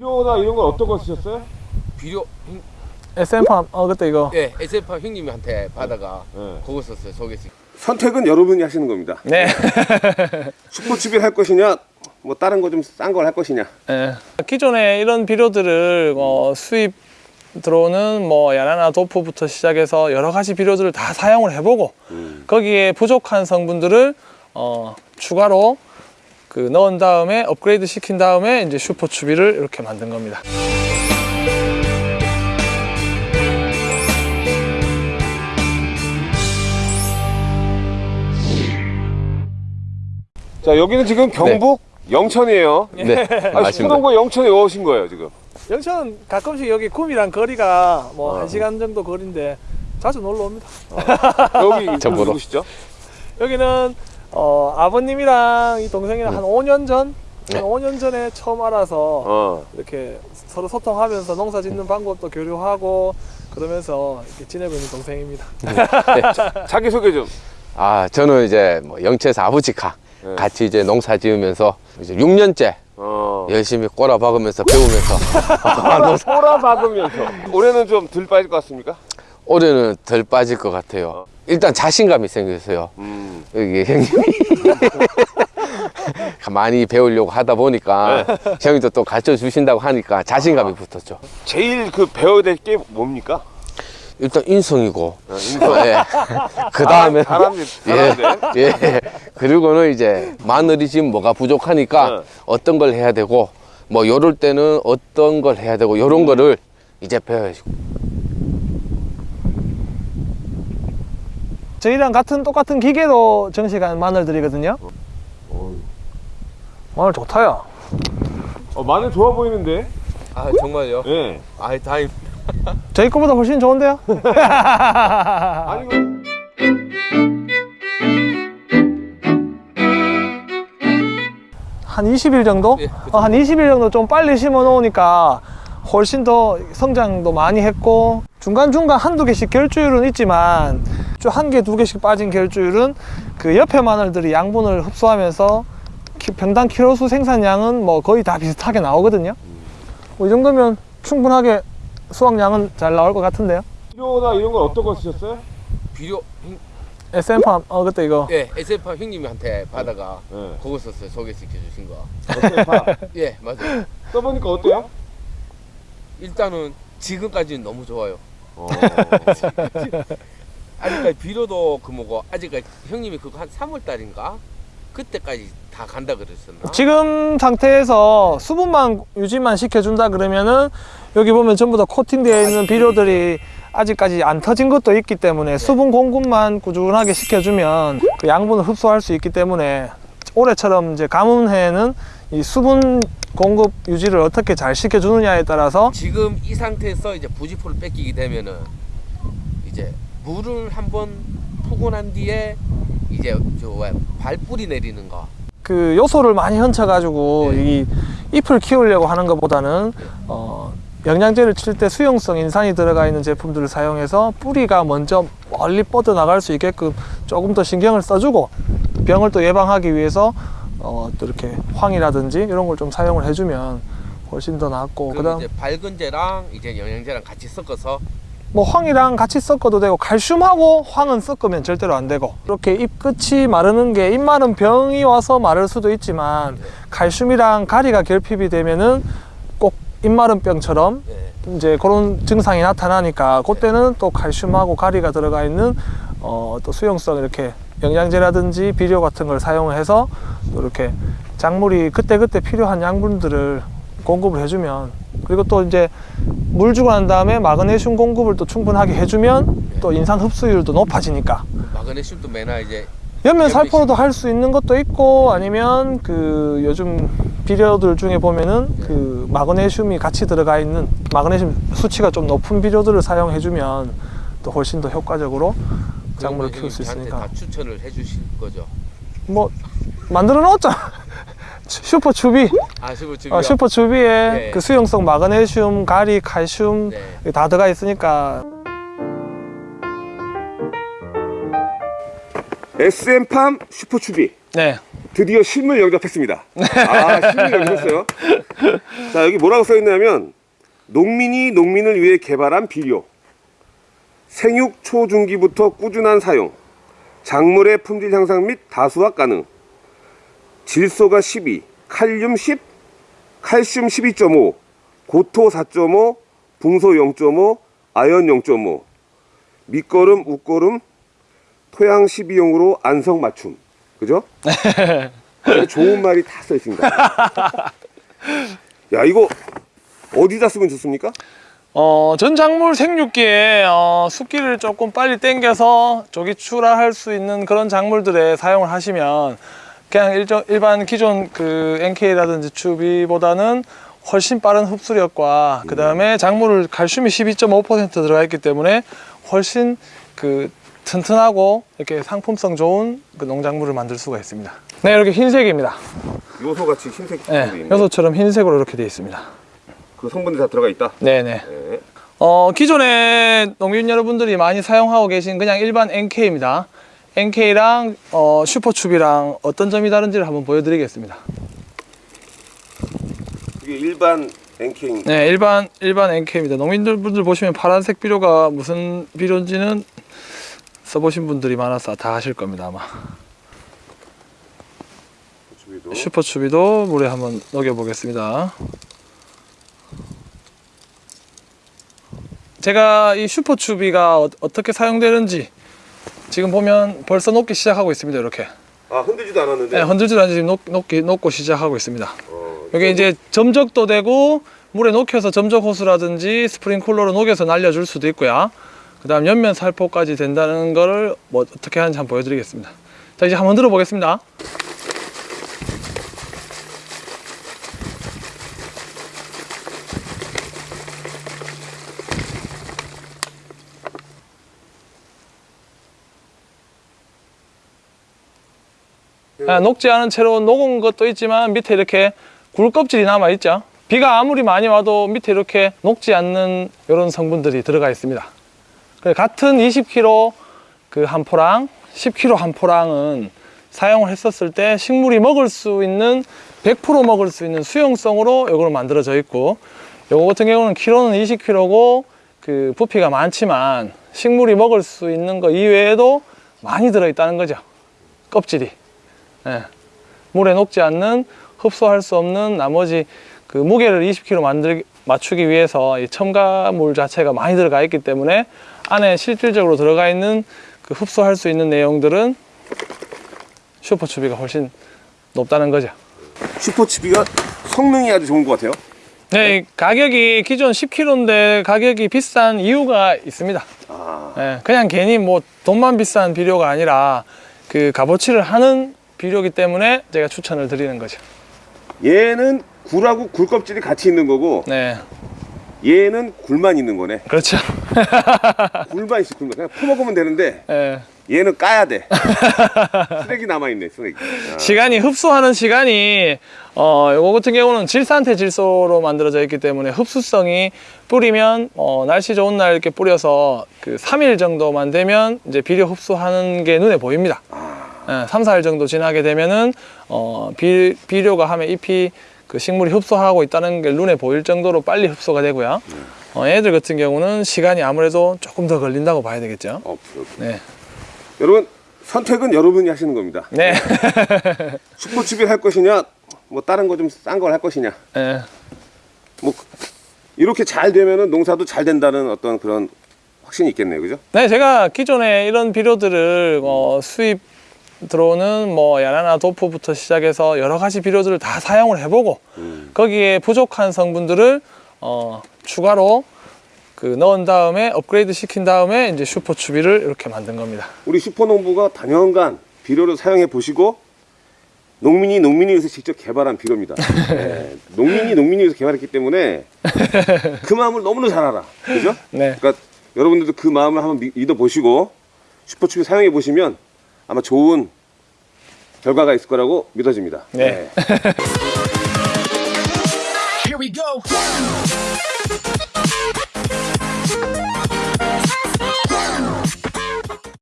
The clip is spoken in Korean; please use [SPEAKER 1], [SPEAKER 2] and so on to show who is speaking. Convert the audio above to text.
[SPEAKER 1] 비료나 이런 건 어떤 거 쓰셨어요?
[SPEAKER 2] 비료 형-
[SPEAKER 3] SM팜 어 그때 이거
[SPEAKER 2] 예 SF파 형님한테 받아가
[SPEAKER 1] 네.
[SPEAKER 2] 그거 썼어요 소개팅
[SPEAKER 1] 선택은 여러분이 하시는 겁니다.
[SPEAKER 3] 네.
[SPEAKER 1] 슈퍼칩을 할 것이냐, 뭐 다른 거 좀 싼 걸 할 것이냐.
[SPEAKER 3] 예. 기존에 이런 비료들을 어, 수입 들어오는 뭐 야나나 도포부터 시작해서 여러 가지 비료들을 다 사용을 해보고 거기에 부족한 성분들을 어, 추가로 그 넣은 다음에 업그레이드 시킨 다음에 이제 슈퍼 추비를 이렇게 만든 겁니다.
[SPEAKER 1] 자, 여기는 지금 경북 영천이에요.
[SPEAKER 4] 네,
[SPEAKER 1] 아,
[SPEAKER 4] 맞습니다.
[SPEAKER 1] 수동구 영천에 오신 거예요, 지금.
[SPEAKER 3] 영천 가끔씩 여기 구미랑 거리가 뭐한 시간 정도 거리인데 자주 놀러 옵니다.
[SPEAKER 1] 여기
[SPEAKER 4] 저 보러.
[SPEAKER 1] 누구시죠?
[SPEAKER 3] 여기는 어, 아버님이랑 이 동생이랑 한 5년 전, 한 5년 전에 처음 알아서
[SPEAKER 1] 어.
[SPEAKER 3] 이렇게 서로 소통하면서 농사 짓는 방법도 교류하고 그러면서 이렇게 지내고 있는 동생입니다.
[SPEAKER 1] 자기 소개 좀.
[SPEAKER 4] 아, 저는 이제 뭐 영채에서 아버지가
[SPEAKER 1] 네.
[SPEAKER 4] 같이 이제 농사 지으면서 이제 6년째
[SPEAKER 1] 어.
[SPEAKER 4] 열심히 꼬라 박으면서 배우면서
[SPEAKER 1] 꼬라 박으면서. 올해는 좀 덜 빠질 것 같습니까?
[SPEAKER 4] 올해는 덜 빠질 것 같아요. 일단 자신감이 생겼어요.
[SPEAKER 1] 음.
[SPEAKER 4] 여기 형님이 많이 배우려고 하다 보니까 형님도 또 가르쳐 주신다고 하니까 자신감이 붙었죠.
[SPEAKER 1] 제일 그 배워야 될 게 뭡니까?
[SPEAKER 4] 일단 인성이고,
[SPEAKER 1] 어, 인성.
[SPEAKER 4] 예. 그 다음에
[SPEAKER 1] 사람들.
[SPEAKER 4] 예, 예. 그리고는 이제 마늘이 지금 뭐가 부족하니까
[SPEAKER 1] 네.
[SPEAKER 4] 어떤 걸 해야 되고 뭐 요럴 때는 어떤 걸 해야 되고 요런 거를 이제 배워야죠.
[SPEAKER 3] 저희랑 같은 똑같은 기계로 정식한 마늘들이거든요. 마늘 좋다요.
[SPEAKER 1] 어, 마늘 좋아 보이는데?
[SPEAKER 2] 아 정말요?
[SPEAKER 1] 예.
[SPEAKER 2] 아 다행
[SPEAKER 3] 저희 거보다 훨씬 좋은데요?
[SPEAKER 1] 아니, 이거.
[SPEAKER 3] 한 20일 정도?
[SPEAKER 2] 예,
[SPEAKER 3] 어, 한 20일 정도 좀 빨리 심어 놓으니까 훨씬 더 성장도 많이 했고 중간중간 한두 개씩 결주율은 있지만 좀한 개, 두 개씩 빠진 결주율은 그 옆에 마늘들이 양분을 흡수하면서 키- 평당 키로수 생산량은 뭐 거의 다 비슷하게 나오거든요. 뭐 이 정도면 충분하게 수확량은 잘 나올 것 같은데요.
[SPEAKER 1] 비료나 이런 건 어떤 거 쓰셨어요?
[SPEAKER 2] 비료 형,
[SPEAKER 3] SM팜, 어, 그때 이거.
[SPEAKER 2] 예 SF파 형님한테 받아가
[SPEAKER 1] 예.
[SPEAKER 2] 그거 썼어요 소개시켜 주신 거.
[SPEAKER 1] 어때요?
[SPEAKER 2] 예 맞아요.
[SPEAKER 1] 써보니까 어때요?
[SPEAKER 2] 일단은 지금까지는 너무 좋아요.
[SPEAKER 1] 어.
[SPEAKER 2] 아직까지 비료도 그 뭐고 아직까지 형님이 그거 한 3월 달인가 그때까지 다 간다 그랬었나?
[SPEAKER 3] 지금 상태에서 수분만 유지만 시켜준다 그러면은 여기 보면 전부 다 코팅되어 있는 비료들이 아직까지 안 터진 것도 있기 때문에 수분 공급만 꾸준하게 시켜주면 그 양분을 흡수할 수 있기 때문에 올해처럼 이제 가뭄해는 이 수분 공급 유지를 어떻게 잘 시켜주느냐에 따라서
[SPEAKER 2] 지금 이 상태에서 이제 부지포를 뺏기게 되면은 이제 물을 한번 푸고 난 뒤에 이제 저왜 발뿌리 내리는 거
[SPEAKER 3] 그 요소를 많이 얹혀가지고
[SPEAKER 2] 네.
[SPEAKER 3] 이 잎을 키우려고 하는 것보다는 어, 영양제를 칠 때 수용성 인산이 들어가 있는 제품들을 사용해서 뿌리가 먼저 멀리 뻗어 나갈 수 있게끔 조금 더 신경을 써주고 병을 또 예방하기 위해서 어, 또 이렇게 황이라든지 이런 걸 좀 사용을 해주면 훨씬 더 낫고 그다음
[SPEAKER 2] 이제 밝은 제랑 이제 영양제랑 같이 섞어서
[SPEAKER 3] 뭐 황이랑 같이 섞어도 되고 칼슘하고 황은 섞으면 절대로 안 되고 이렇게 잎 끝이 마르는 게 잎 마른 병이 와서 마를 수도 있지만 칼슘이랑 가리가 결핍이 되면은 꼭 잎 마른 병처럼
[SPEAKER 2] 예.
[SPEAKER 3] 이제 그런 증상이 나타나니까 그때는 또 칼슘하고 가리가 들어가 있는 어, 또 수용성 이렇게 영양제라든지 비료 같은 걸 사용해서 또 이렇게 작물이 그때그때 필요한 양분들을 공급을 해주면 그리고 또 이제 물 주고 난 다음에 마그네슘 공급을 또 충분하게 해주면 또 인산 흡수율도 높아지니까.
[SPEAKER 2] 마그네슘도 매나 이제
[SPEAKER 3] 연면 살포로도 할 수 있는 것도 있고 아니면 그 요즘 비료들 중에 보면은 그 마그네슘이 같이 들어가 있는 마그네슘 수치가 좀 높은 비료들을 사용해 주면 또 훨씬 더 효과적으로 작물을 키울 수 있으니까.
[SPEAKER 2] 다 추천을 해 주실 거죠.
[SPEAKER 3] 뭐 만들어 놓았잖아 슈퍼 추비
[SPEAKER 2] 아 슈퍼 주
[SPEAKER 3] 어, 슈퍼 추비에
[SPEAKER 2] 네.
[SPEAKER 3] 그 수용성 마그네슘, 가리, 칼슘
[SPEAKER 2] 네.
[SPEAKER 3] 다 들어가 있으니까
[SPEAKER 1] SM팜 슈퍼 추비.
[SPEAKER 3] 네
[SPEAKER 1] 드디어 실물 영접했습니다. 아, 실물 영접했어요. 자, 여기 뭐라고 써 있냐면 농민이 농민을 위해 개발한 비료. 생육 초중기부터 꾸준한 사용. 작물의 품질 향상 및 다수화 가능. 질소가 12, 칼륨 10, 칼슘 12.5, 고토 4.5, 붕소 0.5, 아연 0.5, 밑거름, 웃거름, 토양 12용으로 안성 맞춤. 그죠? 좋은 말이 다 써 있습니다. 야, 이거 어디다 쓰면 좋습니까?
[SPEAKER 3] 어, 전 작물 생육기에 어, 습기를 조금 빨리 땡겨서 조기 출하할 수 있는 그런 작물들에 사용을 하시면 그냥 일정, 일반 기존 그 NK라든지 추비보다는 훨씬 빠른 흡수력과 그 다음에 작물을 칼슘이 12.5% 들어가 있기 때문에 훨씬 그 튼튼하고 이렇게 상품성 좋은 그 농작물을 만들 수가 있습니다. 네, 이렇게 흰색입니다.
[SPEAKER 1] 요소 같이 흰색
[SPEAKER 3] 네. 요소처럼 흰색으로 이렇게 되어 있습니다.
[SPEAKER 1] 그 성분이 다 들어가 있다.
[SPEAKER 3] 네네.
[SPEAKER 1] 네.
[SPEAKER 3] 어, 기존에 농민 여러분들이 많이 사용하고 계신 그냥 일반 NK입니다. NK랑 어, 슈퍼춥이랑 어떤 점이 다른지를 한번 보여드리겠습니다.
[SPEAKER 1] 이게 일반 NK
[SPEAKER 3] 네, 일반 일반 NK입니다. 농민들 분들 보시면 파란색 비료가 무슨 비료인지는 써보신 분들이 많아서 다 아실 겁니다 아마. 슈퍼추비도 물에 한번 녹여보겠습니다. 제가 이 슈퍼추비가 어, 어떻게 사용되는지 지금 보면 벌써 녹기 시작하고 있습니다. 이렇게
[SPEAKER 1] 아 흔들지도 않았는데.
[SPEAKER 3] 네, 흔들지도 않지 지금 녹, 녹기, 녹고 시작하고 있습니다.
[SPEAKER 1] 어,
[SPEAKER 3] 여기 이제 점적도 되고 물에 녹여서 점적 호스라든지 스프링클러로 녹여서 날려줄 수도 있고요. 그 다음 옆면 살포까지 된다는 거를 뭐 어떻게 하는지 한번 보여드리겠습니다. 자 이제 한번 들어보겠습니다. 녹지 않은 채로 녹은 것도 있지만 밑에 이렇게 굴 껍질이 남아 있죠. 비가 아무리 많이 와도 밑에 이렇게 녹지 않는 이런 성분들이 들어가 있습니다. 같은 20kg 그 한 포랑 10kg 한 포랑은 사용을 했었을 때 식물이 먹을 수 있는 100% 먹을 수 있는 수용성으로 이걸 만들어져 있고 요거 같은 경우는 키로는 20kg고 그 부피가 많지만 식물이 먹을 수 있는 거 이외에도 많이 들어 있다는 거죠. 껍질이. 예. 물에 녹지 않는 흡수할 수 없는 나머지 그 무게를 20kg 만들 맞추기 위해서 이 첨가물 자체가 많이 들어가 있기 때문에 안에 실질적으로 들어가 있는 그 흡수할 수 있는 내용들은 슈퍼추비가 훨씬 높다는 거죠.
[SPEAKER 1] 슈퍼치비가 성능이 아주 좋은 것 같아요.
[SPEAKER 3] 네, 이 가격이 기존 10kg인데 가격이 비싼 이유가 있습니다.
[SPEAKER 1] 아,
[SPEAKER 3] 예, 그냥 괜히 뭐 돈만 비싼 비료가 아니라 그 값어치를 하는 비료기 때문에 제가 추천을 드리는 거죠.
[SPEAKER 1] 얘는 굴하고 굴 껍질이 같이 있는 거고
[SPEAKER 3] 네,
[SPEAKER 1] 얘는 굴만 있는 거네.
[SPEAKER 3] 그렇죠.
[SPEAKER 1] 굴만 있어 굴만. 그냥 퍼먹으면 되는데
[SPEAKER 3] 예.
[SPEAKER 1] 얘는 까야 돼. 쓰레기 남아 있네 쓰레기. 아,
[SPEAKER 3] 시간이 흡수하는 시간이 어 요거 같은 경우는 질산태 질소로 만들어져 있기 때문에 흡수성이 뿌리면 어 날씨 좋은 날 이렇게 뿌려서 그 3일 정도만 되면 이제 비료 흡수하는 게 눈에 보입니다. 예, 3, 4일 정도 지나게 되면은 어 비, 비료가 함에 잎이 그 식물이 흡수하고 있다는 게 눈에 보일 정도로 빨리 흡수가 되고요. 어, 얘들 같은 경우는 시간이 아무래도 조금 더 걸린다고 봐야 되겠죠.
[SPEAKER 1] 어.
[SPEAKER 3] 네.
[SPEAKER 1] 여러분 선택은 여러분이 하시는 겁니다.
[SPEAKER 3] 네.
[SPEAKER 1] 슈퍼치비를 할 것이냐, 뭐 다른 거 좀 싼 걸 할 것이냐.
[SPEAKER 3] 네.
[SPEAKER 1] 뭐 이렇게 잘 되면은 농사도 잘 된다는 어떤 그런 확신이 있겠네요, 그죠?
[SPEAKER 3] 네, 제가 기존에 이런 비료들을 어, 수입 들어오는 뭐 야나나 도프부터 시작해서 여러 가지 비료들을 다 사용을 해보고 거기에 부족한 성분들을 어, 추가로 그 넣은 다음에 업그레이드 시킨 다음에 이제 슈퍼 추비를 이렇게 만든 겁니다.
[SPEAKER 1] 우리 슈퍼농부가 단연간 비료를 사용해 보시고 농민이 농민이 위해서 직접 개발한 비료입니다. 네, 농민이 농민이 위해서 개발했기 때문에 그 마음을 너무나 잘 알아, 그죠?
[SPEAKER 3] 네.
[SPEAKER 1] 그러니까 여러분들도 그 마음을 한번 미- 믿어 보시고 슈퍼추비 사용해 보시면 아마 좋은 결과가 있을 거라고 믿어집니다.
[SPEAKER 3] 네.
[SPEAKER 5] 네.